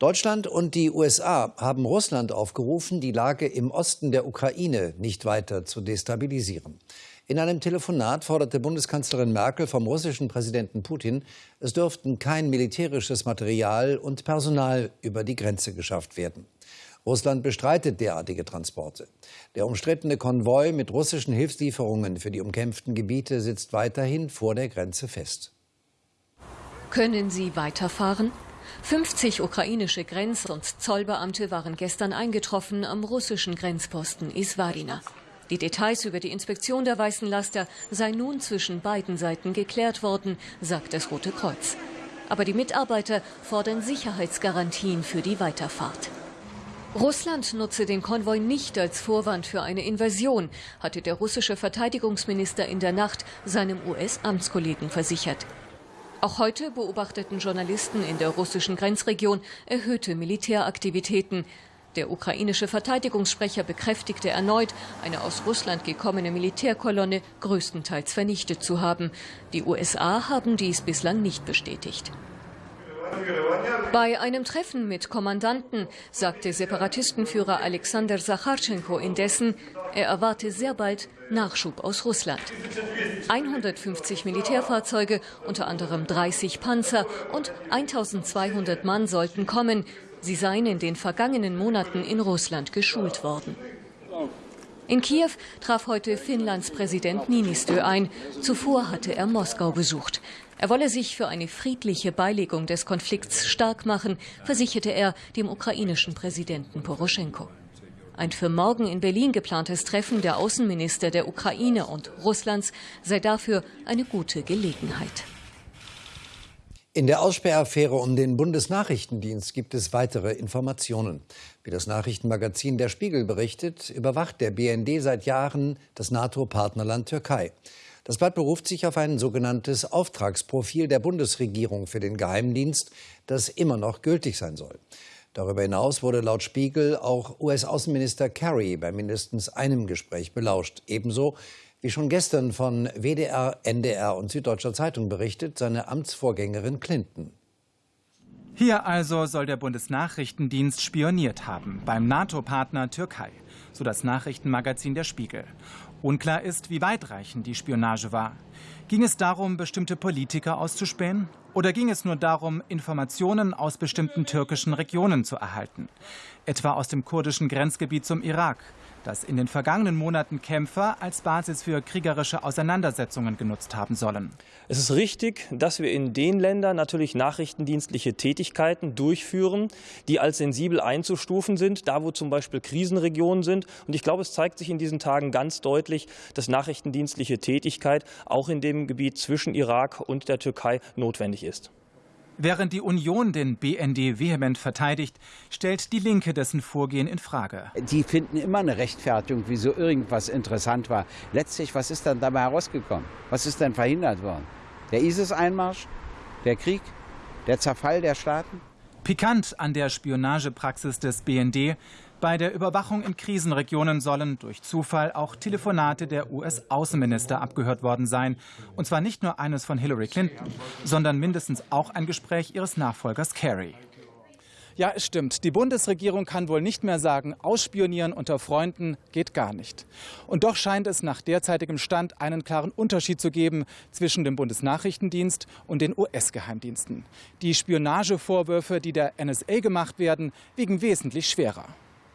Deutschland und die USA haben Russland aufgerufen, die Lage im Osten der Ukraine nicht weiter zu destabilisieren. In einem Telefonat forderte Bundeskanzlerin Merkel vom russischen Präsidenten Putin, es dürften kein militärisches Material und Personal über die Grenze geschafft werden. Russland bestreitet derartige Transporte. Der umstrittene Konvoi mit russischen Hilfslieferungen für die umkämpften Gebiete sitzt weiterhin vor der Grenze fest. Können Sie weiterfahren? 50 ukrainische Grenz- und Zollbeamte waren gestern eingetroffen am russischen Grenzposten Iswarina. Die Details über die Inspektion der weißen Laster seien nun zwischen beiden Seiten geklärt worden, sagt das Rote Kreuz. Aber die Mitarbeiter fordern Sicherheitsgarantien für die Weiterfahrt. Russland nutze den Konvoi nicht als Vorwand für eine Invasion, hatte der russische Verteidigungsminister in der Nacht seinem US-Amtskollegen versichert. Auch heute beobachteten Journalisten in der russischen Grenzregion erhöhte Militäraktivitäten. Der ukrainische Verteidigungssprecher bekräftigte erneut, eine aus Russland gekommene Militärkolonne größtenteils vernichtet zu haben. Die USA haben dies bislang nicht bestätigt. Bei einem Treffen mit Kommandanten sagte Separatistenführer Alexander Sacharchenko indessen, er erwarte sehr bald Nachschub aus Russland. 150 Militärfahrzeuge, unter anderem 30 Panzer und 1200 Mann sollten kommen. Sie seien in den vergangenen Monaten in Russland geschult worden. In Kiew traf heute Finnlands Präsident Niinistö ein. Zuvor hatte er Moskau besucht. Er wolle sich für eine friedliche Beilegung des Konflikts stark machen, versicherte er dem ukrainischen Präsidenten Poroschenko. Ein für morgen in Berlin geplantes Treffen der Außenminister der Ukraine und Russlands sei dafür eine gute Gelegenheit. In der Aussperraffäre um den Bundesnachrichtendienst gibt es weitere Informationen. Wie das Nachrichtenmagazin Der Spiegel berichtet, überwacht der BND seit Jahren das NATO-Partnerland Türkei. Das Blatt beruft sich auf ein sogenanntes Auftragsprofil der Bundesregierung für den Geheimdienst, das immer noch gültig sein soll. Darüber hinaus wurde laut Spiegel auch US-Außenminister Kerry bei mindestens einem Gespräch belauscht. Ebenso wie schon gestern von WDR, NDR und Süddeutscher Zeitung berichtet, seine Amtsvorgängerin Clinton. Hier also soll der Bundesnachrichtendienst spioniert haben beim NATO-Partner Türkei, so das Nachrichtenmagazin Der Spiegel. Unklar ist, wie weitreichend die Spionage war. Ging es darum, bestimmte Politiker auszuspähen? Oder ging es nur darum, Informationen aus bestimmten türkischen Regionen zu erhalten? Etwa aus dem kurdischen Grenzgebiet zum Irak, das in den vergangenen Monaten Kämpfer als Basis für kriegerische Auseinandersetzungen genutzt haben sollen. Es ist richtig, dass wir in den Ländern natürlich nachrichtendienstliche Tätigkeiten durchführen, die als sensibel einzustufen sind, da wo zum Beispiel Krisenregionen sind. Und ich glaube, es zeigt sich in diesen Tagen ganz deutlich, dass nachrichtendienstliche Tätigkeit auch in dem Gebiet zwischen Irak und der Türkei notwendig ist. Während die Union den BND vehement verteidigt, stellt die Linke dessen Vorgehen in Frage. Die finden immer eine Rechtfertigung, wieso irgendwas interessant war. Letztlich, was ist dann dabei herausgekommen? Was ist denn verhindert worden? Der ISIS-Einmarsch? Der Krieg? Der Zerfall der Staaten? Pikant an der Spionagepraxis des BND bei der Überwachung in Krisenregionen sollen durch Zufall auch Telefonate der US-Außenminister abgehört worden sein. Und zwar nicht nur eines von Hillary Clinton, sondern mindestens auch ein Gespräch ihres Nachfolgers Kerry. Ja, es stimmt. Die Bundesregierung kann wohl nicht mehr sagen, ausspionieren unter Freunden geht gar nicht. Und doch scheint es nach derzeitigem Stand einen klaren Unterschied zu geben zwischen dem Bundesnachrichtendienst und den US-Geheimdiensten. Die Spionagevorwürfe, die der NSA gemacht werden, wiegen wesentlich schwerer.